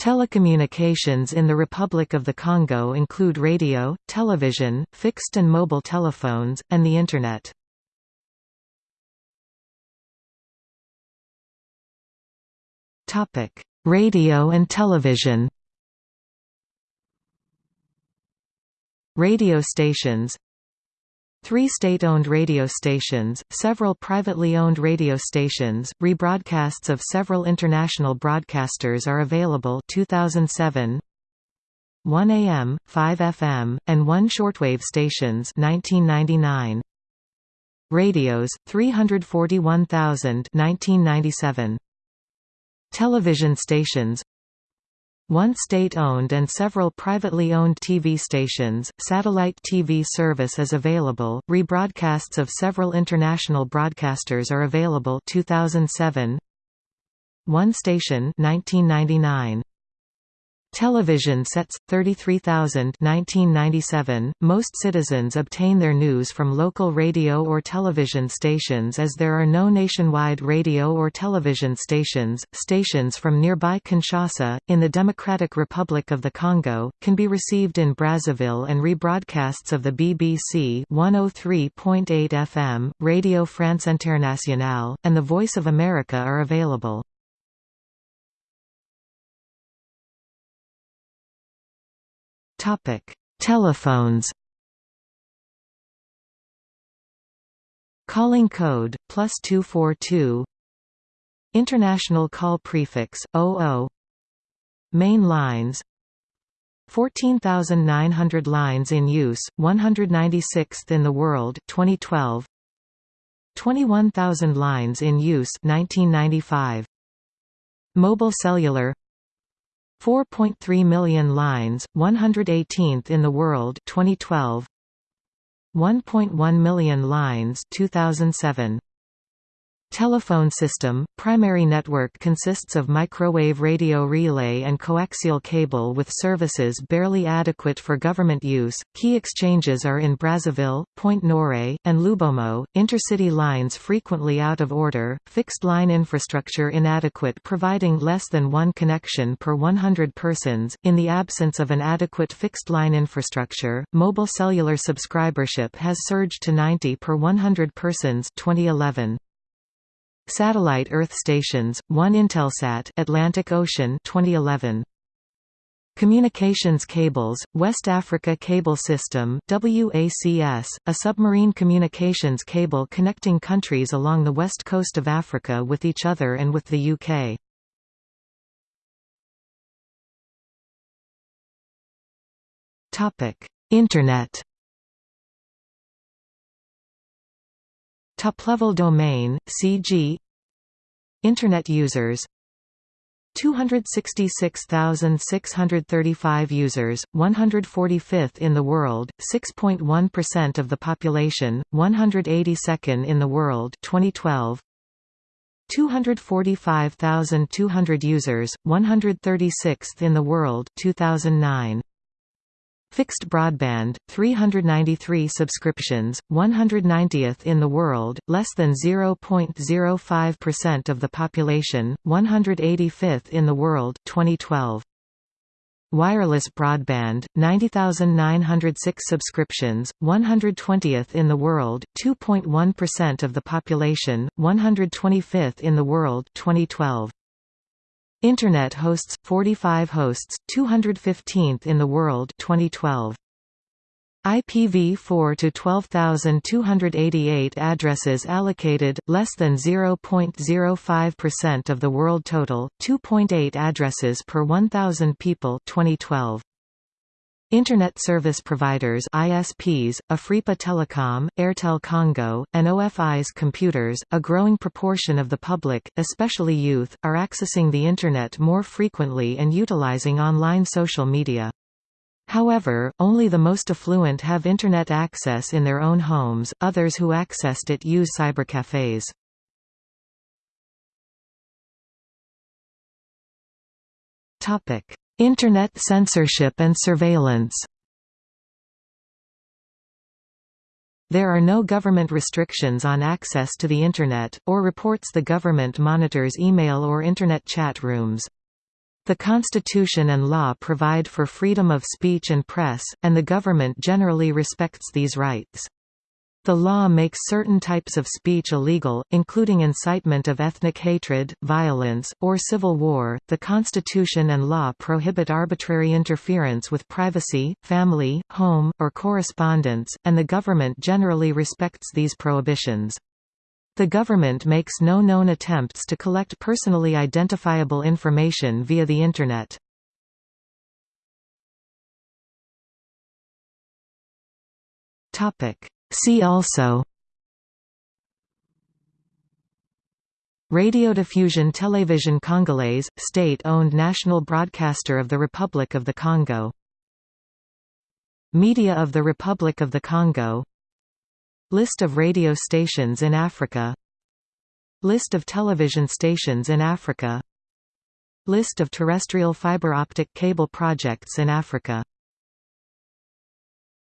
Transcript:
Telecommunications in the Republic of the Congo include radio, television, fixed and mobile telephones, and the Internet. Radio and television Radio stations Three state-owned radio stations, several privately owned radio stations, rebroadcasts of several international broadcasters are available 2007 1 AM, 5 FM, and 1 shortwave stations 1999 Radios 341,000 1997 Television stations one state-owned and several privately owned TV stations, satellite TV service is available, rebroadcasts of several international broadcasters are available 2007 One station 1999 Television sets 33,000 1997 Most citizens obtain their news from local radio or television stations as there are no nationwide radio or television stations. Stations from nearby Kinshasa in the Democratic Republic of the Congo can be received in Brazzaville and rebroadcasts of the BBC 103.8 FM, Radio France Internationale, and The Voice of America are available. Topic: Telephones. Calling code plus two four two. International call prefix 00. Main lines. 14,900 lines in use, 196th in the world 2012 21,000 lines in use 1995 Mobile cellular 4.3 million lines, 118th in the world 2012 1.1 million lines 2007 Telephone system – Primary network consists of microwave radio relay and coaxial cable with services barely adequate for government use. Key exchanges are in Brazzaville, Pointe-Noire, and Lubomo. Intercity lines frequently out of order, fixed line infrastructure inadequate providing less than one connection per 100 persons. In the absence of an adequate fixed line infrastructure, mobile cellular subscribership has surged to 90 per 100 persons 2011. Satellite Earth stations, 1 Intelsat Atlantic Ocean 2011. Communications cables, West Africa Cable System WACS, a submarine communications cable connecting countries along the west coast of Africa with each other and with the UK. Internet Top-level domain, CG Internet users 266,635 users, 145th in the world, 6.1% of the population, 182nd in the world 2012. 245,200 users, 136th in the world 2009. Fixed broadband, 393 subscriptions, 190th in the world, less than 0.05% of the population, 185th in the world 2012. Wireless broadband, 90,906 subscriptions, 120th in the world, 2.1% of the population, 125th in the world 2012. Internet hosts 45 hosts 215th in the world 2012 IPv4 to 12288 addresses allocated less than 0.05% of the world total 2.8 addresses per 1000 people 2012 Internet service providers ISPs, Afripa Telecom, Airtel Congo, and OFI's computers, a growing proportion of the public, especially youth, are accessing the Internet more frequently and utilizing online social media. However, only the most affluent have Internet access in their own homes, others who accessed it use cybercafes. Internet censorship and surveillance There are no government restrictions on access to the Internet, or reports the government monitors email or Internet chat rooms. The Constitution and law provide for freedom of speech and press, and the government generally respects these rights. The law makes certain types of speech illegal, including incitement of ethnic hatred, violence, or civil war. The Constitution and law prohibit arbitrary interference with privacy, family, home, or correspondence, and the government generally respects these prohibitions. The government makes no known attempts to collect personally identifiable information via the Internet. See also Radiodiffusion Télévision Congolaise, state-owned national broadcaster of the Republic of the Congo. Media of the Republic of the Congo. List of radio stations in Africa. List of television stations in Africa. List of terrestrial fiber optic cable projects in Africa